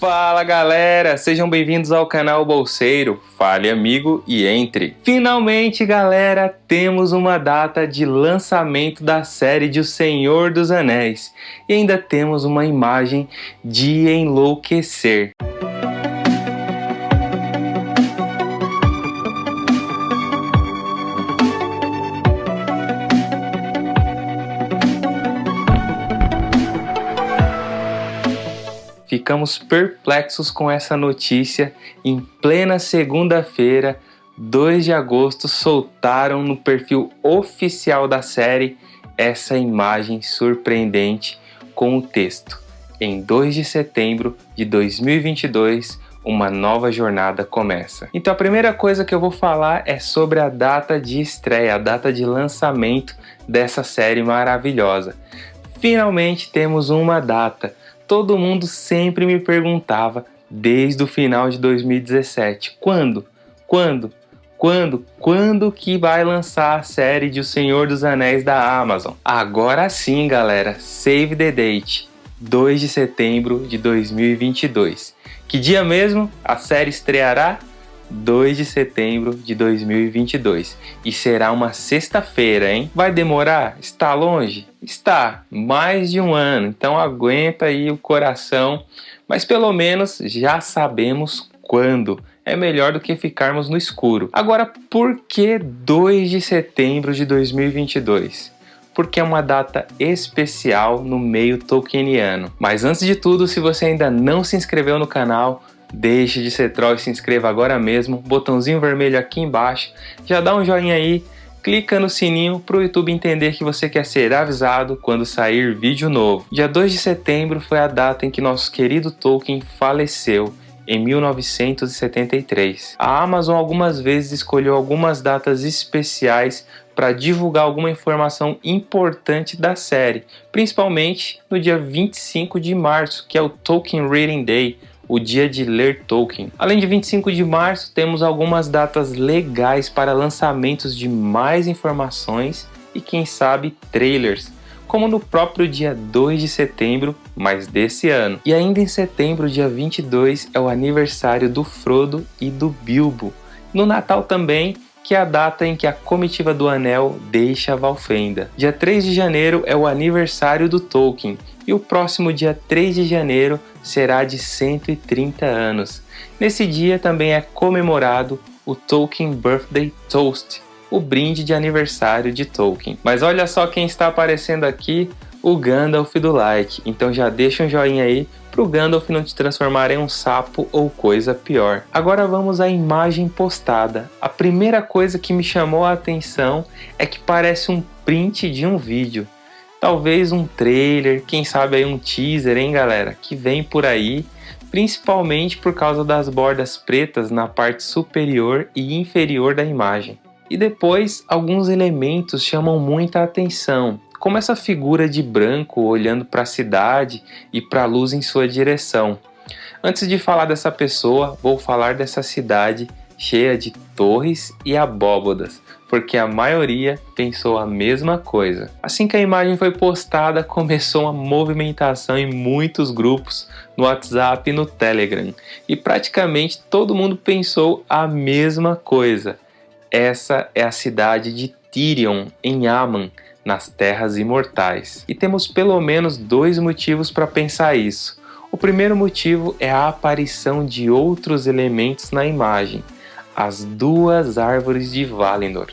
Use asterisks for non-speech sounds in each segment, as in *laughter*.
Fala galera, sejam bem-vindos ao canal Bolseiro, fale amigo e entre. Finalmente galera, temos uma data de lançamento da série de O Senhor dos Anéis e ainda temos uma imagem de enlouquecer. Ficamos perplexos com essa notícia. Em plena segunda-feira, 2 de agosto, soltaram no perfil oficial da série essa imagem surpreendente com o texto: Em 2 de setembro de 2022, uma nova jornada começa. Então a primeira coisa que eu vou falar é sobre a data de estreia, a data de lançamento dessa série maravilhosa. Finalmente temos uma data todo mundo sempre me perguntava desde o final de 2017, quando, quando, quando, quando que vai lançar a série de O Senhor dos Anéis da Amazon? Agora sim, galera, save the date, 2 de setembro de 2022. Que dia mesmo? A série estreará? 2 de setembro de 2022. E será uma sexta-feira, hein? Vai demorar? Está longe? Está, mais de um ano. Então aguenta aí o coração, mas pelo menos já sabemos quando. É melhor do que ficarmos no escuro. Agora, por que 2 de setembro de 2022? porque é uma data especial no meio tolkieniano. Mas antes de tudo, se você ainda não se inscreveu no canal, Deixe de ser troll e se inscreva agora mesmo, botãozinho vermelho aqui embaixo, já dá um joinha aí, clica no sininho para o YouTube entender que você quer ser avisado quando sair vídeo novo. Dia 2 de setembro foi a data em que nosso querido Tolkien faleceu, em 1973. A Amazon algumas vezes escolheu algumas datas especiais para divulgar alguma informação importante da série, principalmente no dia 25 de março, que é o Tolkien Reading Day, o dia de ler Tolkien. Além de 25 de março, temos algumas datas legais para lançamentos de mais informações e quem sabe trailers, como no próprio dia 2 de setembro, mas desse ano. E ainda em setembro, dia 22, é o aniversário do Frodo e do Bilbo. No Natal também, que é a data em que a comitiva do Anel deixa Valfenda. Dia 3 de janeiro é o aniversário do Tolkien, e o próximo dia 3 de janeiro será de 130 anos. Nesse dia também é comemorado o Tolkien Birthday Toast, o brinde de aniversário de Tolkien. Mas olha só quem está aparecendo aqui, o Gandalf do like, então já deixa um joinha aí para o Gandalf não te transformar em um sapo ou coisa pior. Agora vamos à imagem postada. A primeira coisa que me chamou a atenção é que parece um print de um vídeo. Talvez um trailer, quem sabe aí um teaser, hein galera, que vem por aí, principalmente por causa das bordas pretas na parte superior e inferior da imagem. E depois, alguns elementos chamam muita atenção, como essa figura de branco olhando para a cidade e para a luz em sua direção. Antes de falar dessa pessoa, vou falar dessa cidade cheia de torres e abóbodas, porque a maioria pensou a mesma coisa. Assim que a imagem foi postada, começou uma movimentação em muitos grupos no WhatsApp e no Telegram, e praticamente todo mundo pensou a mesma coisa. Essa é a cidade de Tirion, em Aman, nas Terras Imortais. E temos pelo menos dois motivos para pensar isso. O primeiro motivo é a aparição de outros elementos na imagem, as duas árvores de Valinor,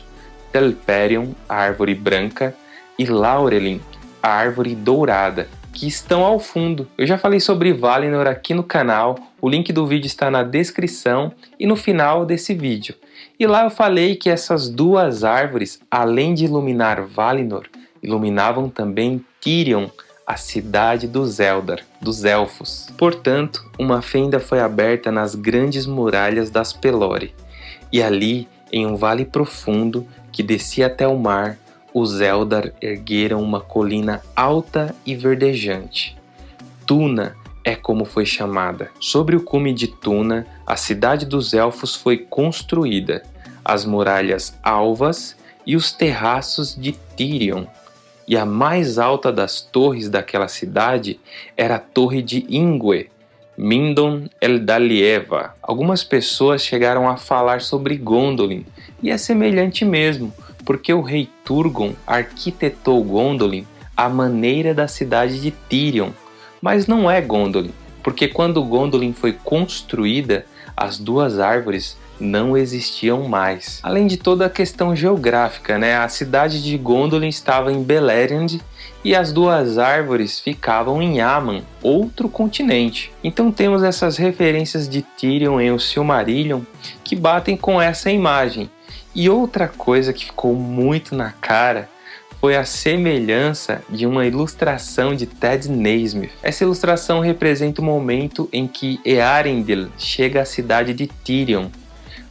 Telperion, a árvore branca, e Laurelin, a árvore dourada, que estão ao fundo. Eu já falei sobre Valinor aqui no canal, o link do vídeo está na descrição e no final desse vídeo. E lá eu falei que essas duas árvores, além de iluminar Valinor, iluminavam também Tirion, a cidade dos Eldar, dos Elfos. Portanto, uma fenda foi aberta nas grandes muralhas das Pelori, e ali, em um vale profundo que descia até o mar, os Eldar ergueram uma colina alta e verdejante. Tuna é como foi chamada. Sobre o cume de Tuna, a cidade dos elfos foi construída, as muralhas alvas e os terraços de Tirion. E a mais alta das torres daquela cidade era a Torre de Ingwe, Mindon Eldalieva. Algumas pessoas chegaram a falar sobre Gondolin, e é semelhante mesmo, porque o rei Turgon arquitetou Gondolin à maneira da cidade de Tirion, mas não é Gondolin, porque quando Gondolin foi construída, as duas árvores não existiam mais. Além de toda a questão geográfica, né? a cidade de Gondolin estava em Beleriand e as duas árvores ficavam em Aman, outro continente. Então temos essas referências de Tyrion em O Silmarillion que batem com essa imagem. E outra coisa que ficou muito na cara foi a semelhança de uma ilustração de Ted Naismith. Essa ilustração representa o momento em que Earendil chega à cidade de Tyrion.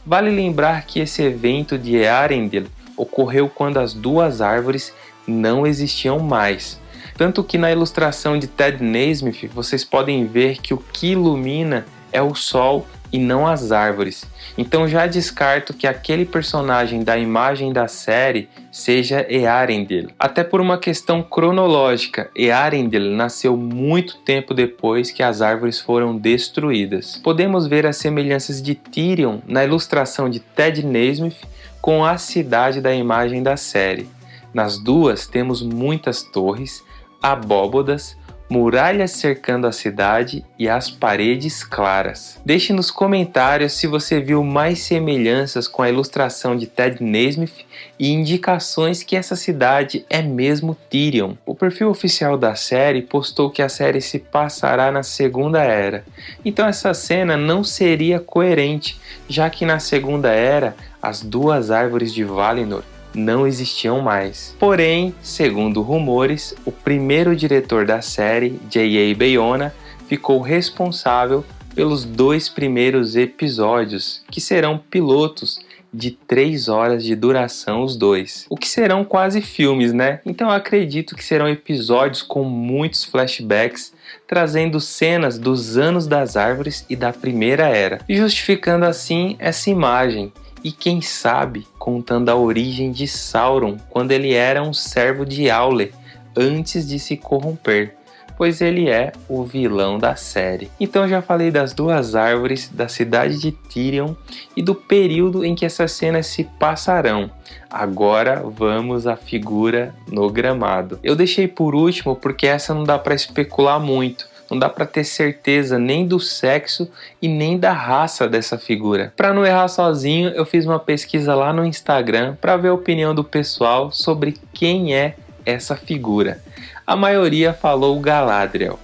Vale lembrar que esse evento de Earendil ocorreu quando as duas árvores não existiam mais. Tanto que na ilustração de Ted Naismith vocês podem ver que o que ilumina é o sol e não as árvores. Então já descarto que aquele personagem da imagem da série seja Earendil. Até por uma questão cronológica, Earendil nasceu muito tempo depois que as árvores foram destruídas. Podemos ver as semelhanças de Tyrion na ilustração de Ted Naismith com a cidade da imagem da série. Nas duas temos muitas torres, abóbodas, muralhas cercando a cidade e as paredes claras. Deixe nos comentários se você viu mais semelhanças com a ilustração de Ted Naismith e indicações que essa cidade é mesmo Tyrion. O perfil oficial da série postou que a série se passará na Segunda Era, então essa cena não seria coerente, já que na Segunda Era as duas árvores de Valinor não existiam mais. Porém, segundo rumores, o primeiro diretor da série, J.A. Bayona, ficou responsável pelos dois primeiros episódios, que serão pilotos de 3 horas de duração os dois. O que serão quase filmes, né? Então acredito que serão episódios com muitos flashbacks, trazendo cenas dos anos das árvores e da Primeira Era, justificando assim essa imagem e quem sabe contando a origem de Sauron quando ele era um servo de Aule antes de se corromper, pois ele é o vilão da série. Então já falei das duas árvores, da cidade de Tyrion e do período em que essas cenas se passarão. Agora vamos à figura no gramado. Eu deixei por último porque essa não dá para especular muito não dá para ter certeza nem do sexo e nem da raça dessa figura. Para não errar sozinho, eu fiz uma pesquisa lá no Instagram para ver a opinião do pessoal sobre quem é essa figura. A maioria falou Galadriel.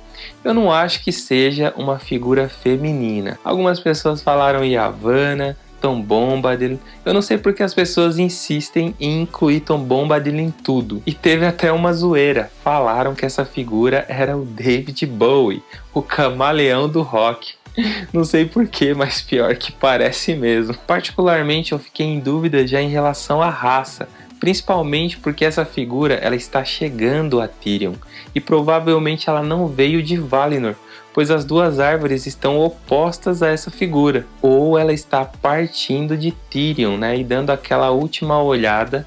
Eu não acho que seja uma figura feminina. Algumas pessoas falaram Yavanna, Tom Bombadil. Eu não sei porque as pessoas insistem em incluir Tom Bombadil em tudo. E teve até uma zoeira. Falaram que essa figura era o David Bowie, o camaleão do rock. *laughs* Não sei porquê, mas pior que parece mesmo. Particularmente eu fiquei em dúvida já em relação à raça, principalmente porque essa figura ela está chegando a Tyrion e provavelmente ela não veio de Valinor, pois as duas árvores estão opostas a essa figura, ou ela está partindo de Tyrion, né, e dando aquela última olhada,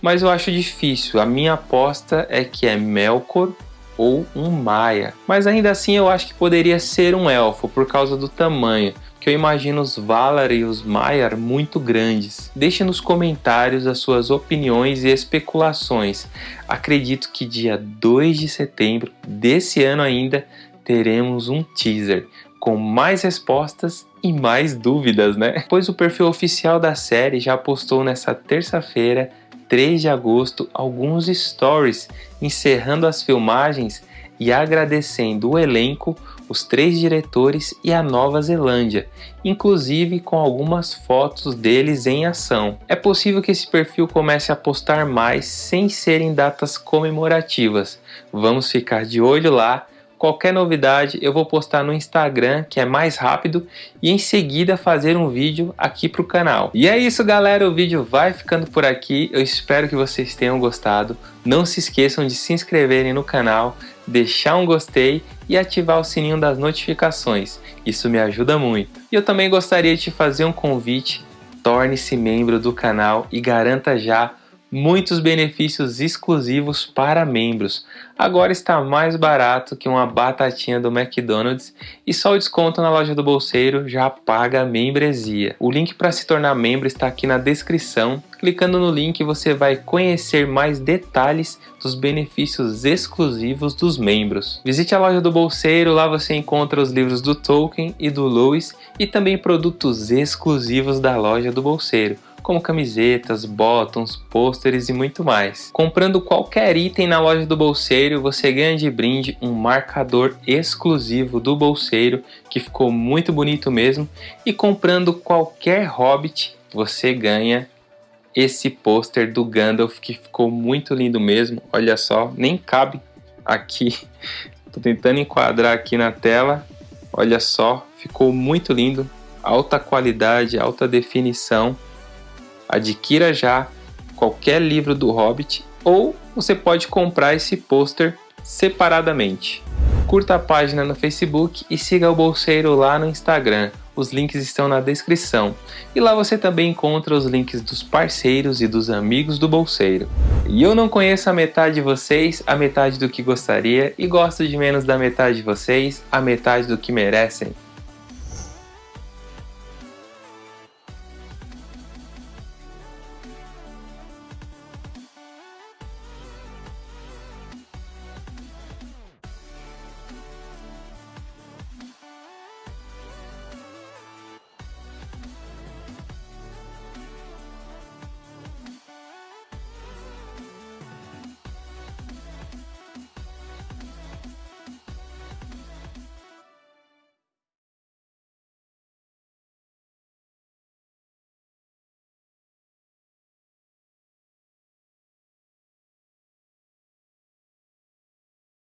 mas eu acho difícil. A minha aposta é que é Melkor ou um Maia, mas ainda assim eu acho que poderia ser um elfo por causa do tamanho, que eu imagino os Valar e os Maiar muito grandes. Deixe nos comentários as suas opiniões e especulações. Acredito que dia 2 de setembro desse ano ainda teremos um teaser com mais respostas e mais dúvidas, né? Pois o perfil oficial da série já postou nessa terça-feira, 3 de agosto, alguns stories encerrando as filmagens e agradecendo o elenco, os três diretores e a Nova Zelândia, inclusive com algumas fotos deles em ação. É possível que esse perfil comece a postar mais sem serem datas comemorativas. Vamos ficar de olho lá Qualquer novidade eu vou postar no Instagram, que é mais rápido, e em seguida fazer um vídeo aqui para o canal. E é isso galera, o vídeo vai ficando por aqui, eu espero que vocês tenham gostado. Não se esqueçam de se inscreverem no canal, deixar um gostei e ativar o sininho das notificações, isso me ajuda muito. E eu também gostaria de te fazer um convite, torne-se membro do canal e garanta já muitos benefícios exclusivos para membros. Agora está mais barato que uma batatinha do McDonald's e só o desconto na loja do bolseiro já paga a membresia. O link para se tornar membro está aqui na descrição. Clicando no link você vai conhecer mais detalhes dos benefícios exclusivos dos membros. Visite a loja do bolseiro, lá você encontra os livros do Tolkien e do Lewis e também produtos exclusivos da loja do bolseiro como camisetas, bottoms, pôsteres e muito mais. Comprando qualquer item na loja do Bolseiro, você ganha de brinde um marcador exclusivo do Bolseiro, que ficou muito bonito mesmo, e comprando qualquer Hobbit, você ganha esse pôster do Gandalf, que ficou muito lindo mesmo, olha só, nem cabe aqui, *laughs* tô tentando enquadrar aqui na tela, olha só, ficou muito lindo, alta qualidade, alta definição, Adquira já qualquer livro do Hobbit ou você pode comprar esse pôster separadamente. Curta a página no Facebook e siga o Bolseiro lá no Instagram. Os links estão na descrição. E lá você também encontra os links dos parceiros e dos amigos do Bolseiro. E eu não conheço a metade de vocês, a metade do que gostaria, e gosto de menos da metade de vocês, a metade do que merecem.